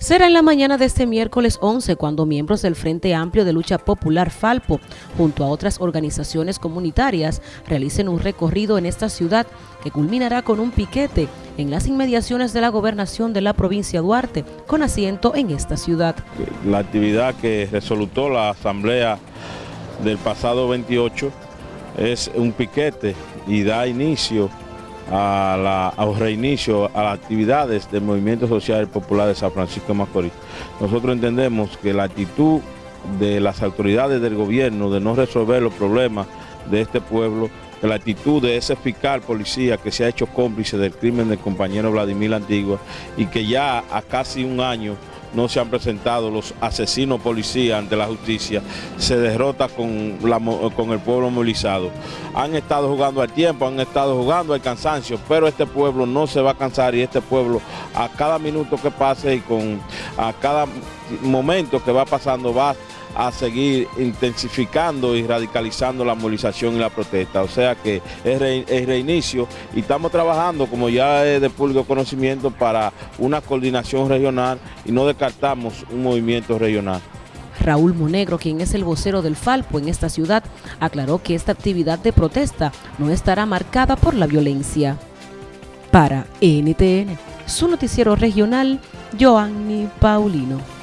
Será en la mañana de este miércoles 11 cuando miembros del Frente Amplio de Lucha Popular Falpo, junto a otras organizaciones comunitarias, realicen un recorrido en esta ciudad que culminará con un piquete en las inmediaciones de la gobernación de la provincia Duarte, con asiento en esta ciudad. La actividad que resolutó la asamblea del pasado 28 es un piquete y da inicio a la, al reinicio a las actividades del Movimiento Social Popular de San Francisco de Macorís. Nosotros entendemos que la actitud de las autoridades del gobierno de no resolver los problemas de este pueblo, la actitud de ese fiscal policía que se ha hecho cómplice del crimen del compañero Vladimir Antigua y que ya a casi un año no se han presentado los asesinos policías ante la justicia, se derrota con, el pueblo movilizado. Han estado jugando al tiempo, han estado jugando al cansancio, pero este pueblo no se va a cansar y este pueblo a cada minuto que pase y con a cada momento que va pasando va a seguir intensificando y radicalizando la movilización y la protesta. O sea que es, reinicio y estamos trabajando, como ya es de público conocimiento, para una coordinación regional y no descartamos un movimiento regional. Raúl Monegro, quien es el vocero del Falpo en esta ciudad, aclaró que esta actividad de protesta no estará marcada por la violencia. Para NTN, su noticiero regional, Joanny Paulino.